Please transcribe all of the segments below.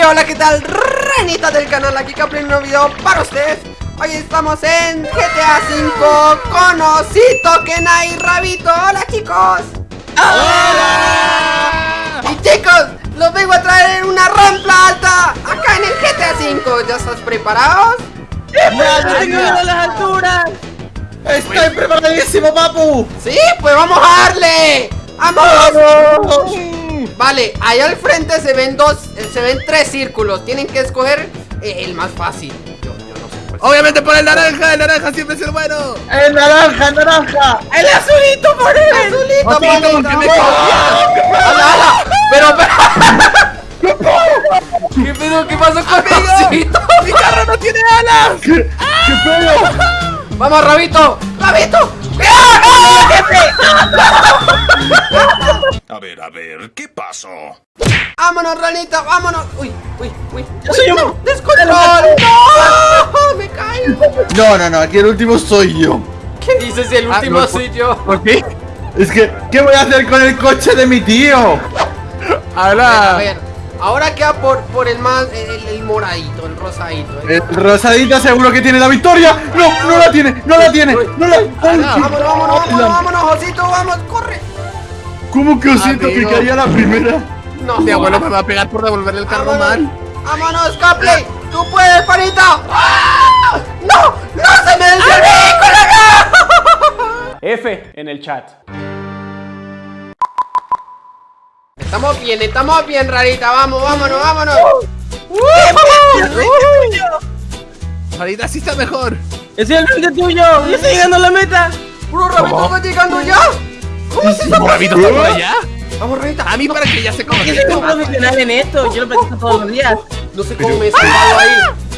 Y hola, ¿qué tal? Ranita del canal, aquí Caplin, un nuevo video para ustedes Hoy estamos en GTA V con Osito, y Rabito Hola chicos ¡Hola! Y chicos, los vengo a traer en una rampa alta Acá en el GTA V ¿Ya estás preparados? ¡No las alturas! ¡Estoy preparadísimo, papu! Sí, pues vamos a darle ¡Vamos! Vale, ahí al frente se ven dos, eh, se ven tres círculos Tienen que escoger eh, el más fácil yo, yo no sé cuál Obviamente por el naranja, el naranja siempre es el bueno El naranja, el naranja El azulito por él El azulito por él ¿por qué me copias? ¡Hala, hala! Pero, pero ¿Qué pedo? ¿Qué pasó con Osito? ¡Mi carro no tiene alas! ¿Qué, qué pedo? ¡Vamos, Rabito! ¡Rabito! ¡Ah! A ver, a ver, ¿qué pasó? ¡Vámonos, ranita! ¡Vámonos! ¡Uy, uy, uy! soy ¡No! un- ¡Descontrol! ¡No! ¡Me caigo! No, no, no, aquí el último soy yo ¿Qué dices si el último no, soy yo? ¿Por qué? Es que, ¿qué voy a hacer con el coche de mi tío? A Ahora... ver, ahora queda por, por el más, el, el moradito, el rosadito. ¿eh? El rosadita seguro que tiene la victoria No, no la tiene, no la tiene, no la... Vámonos, vámonos, vámonos, vámonos, Osito, vamos, corre. ¿Cómo que osito caía la primera? No, Mi abuelo me va a pegar por devolverle el carro mal vámonos, Capley, tú puedes, panita. ¡Ah! ¡No! ¡No se me el vehículo! F en el chat. Estamos bien, estamos bien, rarita, vamos, vámonos, vámonos. Ahorita sí está mejor ¡Es el frente tuyo! ¡Ya estoy llegando a la meta! ¡Puro Rabito va llegando ya! ¿Cómo es eso? ¿Rabito está por allá? Vamos, rarita. A mí para que ya se Es que soy un profesional en esto, yo lo practico todos los días. No sé cómo me he salvado ahí.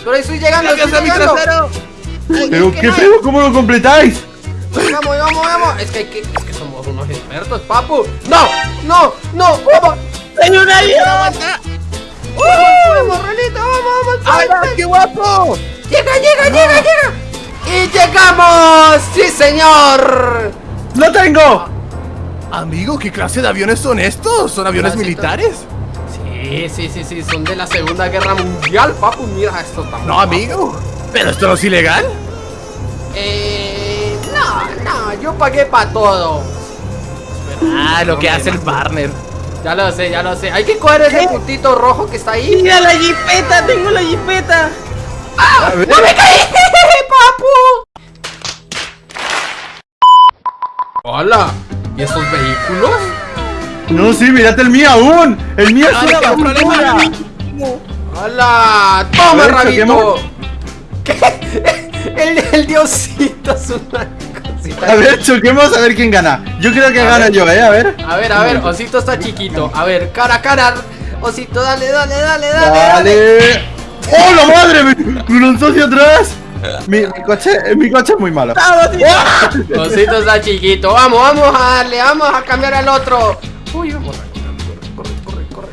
Pero ahí estoy llegando, estoy ¡Gracias a mi llegando. trasero! ¿Pero ¿qué pedo? ¿Cómo lo completáis? Vamos, vamos, vamos. Es que hay que. Es que somos unos expertos, papu. ¡No! ¡No! ¡No! ¡Vamos! ¡Soy un alien! ¡Aguanta! ¡Vamos, Renita! ¡Vamos, vamos! ¡Hala, qué guapo! ¡Llega, llega, llega, llega! ¡Y llegamos! ¡Sí, señor! ¡Lo tengo! Amigo, ¿qué clase de aviones son estos? ¿Son aviones militares? Sí, sí, sí, sí. Son de la Segunda Guerra Mundial, papu. Mira esto tan No, amigo ¿Pero esto no es ilegal? Eh. No, no. Yo pagué para todo. Ah, lo que hace el partner Ya lo sé, ya lo sé. Hay que coger ese puntito rojo que está ahí. ¡Mira la jipeta! ¡Tengo la jipeta! ¡No me caí! ¡Papu! ¡Hola! ¿Y esos vehículos? No, sí, mírate el mío aún El mío es Ah, una basura ¡Hola! ¡Toma, Rabito! El, el diosito es una cosita. A ver, choquemos a ver quién gana Yo creo que A gano ver. yo, eh, a ver A ver, a ver, Osito está chiquito. A ver, cara a cara. Osito, dale, dale, dale, dale. Dale ¡Oh, la madre! Me lanzó hacia atrás mi, mi coche, mi coche es muy malo Osito está chiquito. Vamos, vamos a darle, vamos a cambiar al otro. Uy, vamos. Corre, corre, corre,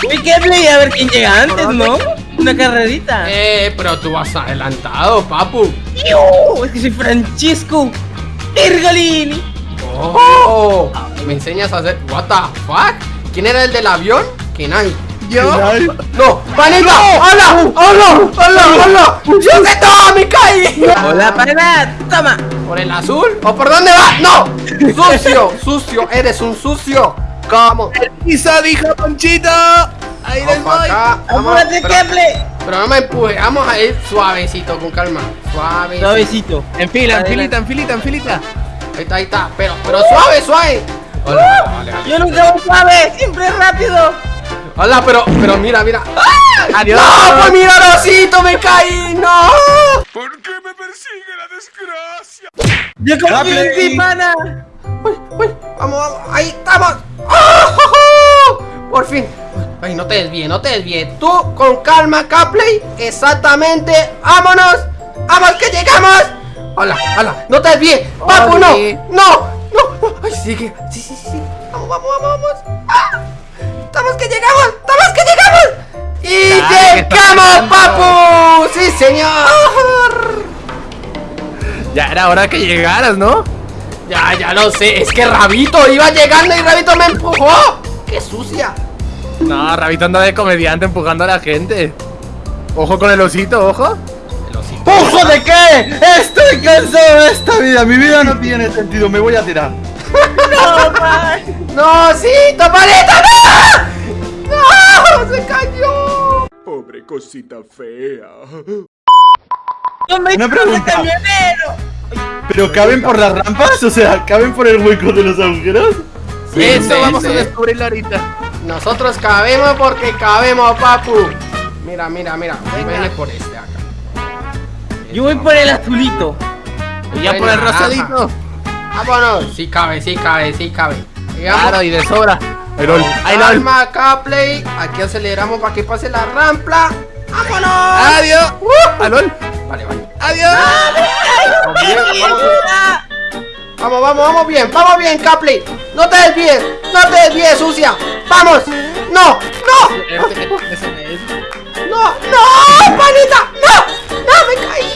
corre. Uy, qué play, a ver quién llega antes, ¿no? Una carrerita. Eh, pero tú vas adelantado, papu. Es que soy Francisco Virgolini. Oh, me enseñas a hacer. What the fuck? ¿Quién era el del avión? Kenai. ¿Yo? ¡No! ¡Panita! ¡Hola! ¡Hola! ¡Hola! ¡Hola! ¡Yo sé todo! ¡Me caí! Hola, pana. Toma. ¿Por el azul? ¿O por dónde va? ¡No! ¡Sucio! ¡Sucio! ¡Eres un sucio! ¿Cómo? ¡Pisa, dijo Ponchito! ¡Ahí les voy! Apúrate, play. pero no me empuje. Vamos a ir suavecito, con calma. Suave. Suavecito. En fila, en filita, en filita, en filita Ahí está, ahí está. Pero, pero suave, suave. Hola, vale, vale. Yo nunca voy suave, siempre rápido. Hola, pero, pero mira, mira. ¡Ah! Adiós. ¡No! ¡Pues mira, Rosito! ¡Me caí! ¡No! ¿Por qué me persigue la desgracia? Yo confío en Play. ti, pana. Uy, uy, vamos, vamos, ahí estamos. ¡Oh! Por fin. Ay, no te desvíes, no te desvíes. Tú con calma, Capley. Exactamente. ¡Vámonos! ¡Vamos que llegamos! Hola, hola, no te desvíes. Papu, no, no, no. Ay, sigue. Sí, sí, sí. sí. Vamos, vamos, vamos, vamos. ¡Ah! ¡Estamos que llegamos! ¡Y estás llegamos, papu! ¡Sí, señor! Ya era hora que llegaras, ¿no? Ya, ya lo sé. Es que Rabito iba llegando y Rabito me empujó. ¡Qué sucia! No, Rabito anda de comediante empujando a la gente. Ojo con el osito, ojo. El osito. ¡Ojo de qué! ¡Estoy cansado de esta vida! Mi vida no tiene sentido, me voy a tirar. ¡No, osito, panita! ¡No! ¡No! ¡Se cayó! Pobre cosita fea. ¡No me Una pregunta. camionero! ¿Pero caben por las rampas? O sea, ¿caben por el hueco de los agujeros? Sí, Eso sí, vamos sí. a descubrirlo ahorita. Nosotros cabemos porque cabemos, papu. Mira, mira, mira. Vene por este acá. Yo voy por el azulito. Y ya por el rosadito. Vámonos. Sí cabe, sí cabe, sí cabe. Claro, y de sobra. Ay, lol. Calma, Capley. Aquí aceleramos para que pase la rampla. ¡Vámonos! Adiós. Ay, lol. Vale, vale. Adiós. Vamos, bien, vamos, vamos, vamos, vamos bien, vamos bien, Capley. No te desvíes, no te desvíes, sucia. Vamos. No, no, no, no, panita. No, no, me caí.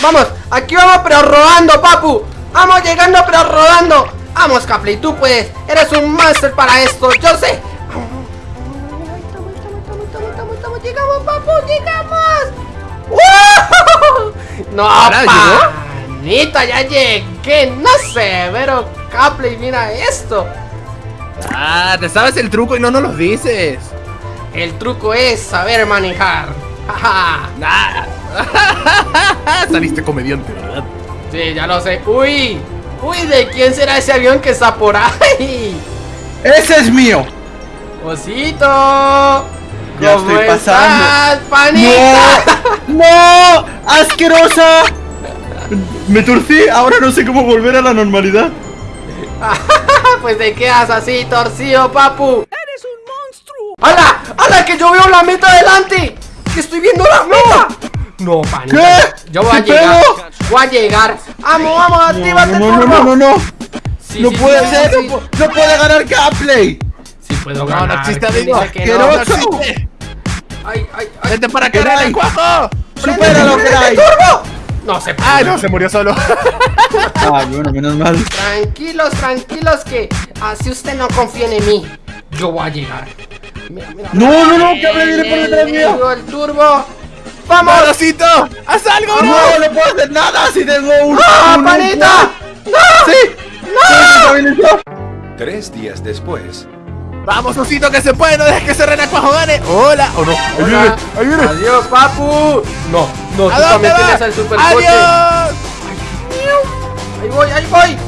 Vamos, aquí vamos, pero rodando, papu. Vamos llegando, pero rodando. Vamos, Capley, tú puedes. Eres un máster para esto, yo sé. Estamos, estamos, estamos, llegamos, papu, llegamos. ¡Wow! No, Ahora llegó. panita, ya llegué. No sé, pero Capley, mira esto. Ah, te sabes el truco y no nos lo dices. El truco es saber manejar. Saliste comediante, ¿verdad? Sí, ya lo sé. Uy, uy, ¿de quién será ese avión que está por ahí? ¡Ese es mío! Osito. Ya ¿Cómo estoy pasando. estás, panita? ¡No! ¡No! ¡Asquerosa! Me torcí, ahora no sé cómo volver a la normalidad. pues te quedas así, torcido, papu. Eres un monstruo. ¡Hala! ¡Hala! Que yo veo la meta delante. Que estoy viendo la meta. No, panita. ¿Qué? Yo voy a ¿Qué llegar. pedo? Voy a llegar. Vamos, vamos, actívate, No, no, no, turbo. no, no, no. Sí, No sí, puede sí, ser, sí, no, no puede ganar Gameplay. Sí puedo No, ganar. no existe, ¿quién amigo. dice que no? ¡Asqueroso! Ay, ay, ay. Vente para acá, ¿Qué hay? renacuajo. ¡Supéralo, ¡Prende, Cray! turbo! No se puede. Ay, no, se murió solo. Ah, bueno, menos mal. Tranquilos, tranquilos que así usted no confía en mí. Yo voy a llegar. Mira, mira. No, no, no, que viene por detrás mío. El turbo. ¡Vamos! ¡Marosito! ¡Haz algo! No, no puedo hacer nada si tengo un. ¡Ah, un- panita! ¡No! ¡Sí! ¡Sí, se estabilizó! Tres días después. Vamos, Osito, que se puede, no dejes que ese renacuajo gane. Hola, o no. Ahí viene, Hola. ahí viene. Adiós, papu. No, no, ¿A tú dónde también va? tienes el supercoche. ¡Adiós! Ahí voy, ahí voy.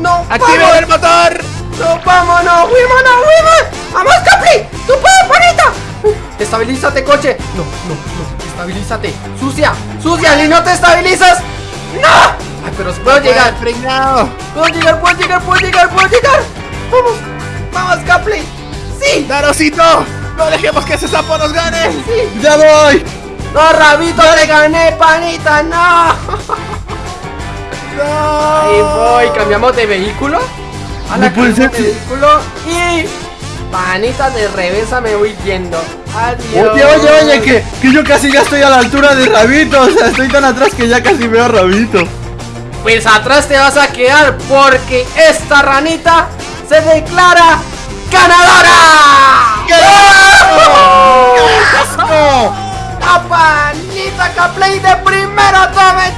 No, ¡Activen vamos. el motor! No, vámonos, Wimana, Wiman. ¡Vamos, Capri! ¡Tú puedes, panita! Estabilízate, coche. No, no, no. Estabilízate. Sucia, sucia. Si no te estabilizas. ¡No! Ay, pero puedo llegar. frenado! Puedo llegar, puedo llegar, puedo llegar, puedo llegar. Vamos, vamos, Capri. Sí, ¡Darosito! ¡No dejemos que ese sapo nos gane! sí. ¡Ya voy! No, Rabito, le gané, panita, no. ¡No! Ahí voy, cambiamos de vehículo. A la No puede ser cambiamos de vehículo y panita de reversa me voy yendo. Adiós. Oye, oye, oye, que, que yo casi ya estoy a la altura de Rabito. O sea, estoy tan atrás que ya casi veo a Rabito. Pues atrás te vas a quedar porque esta ranita se declara ganadora. ¡Qué asco! ¡La panita Caplay de primero, tome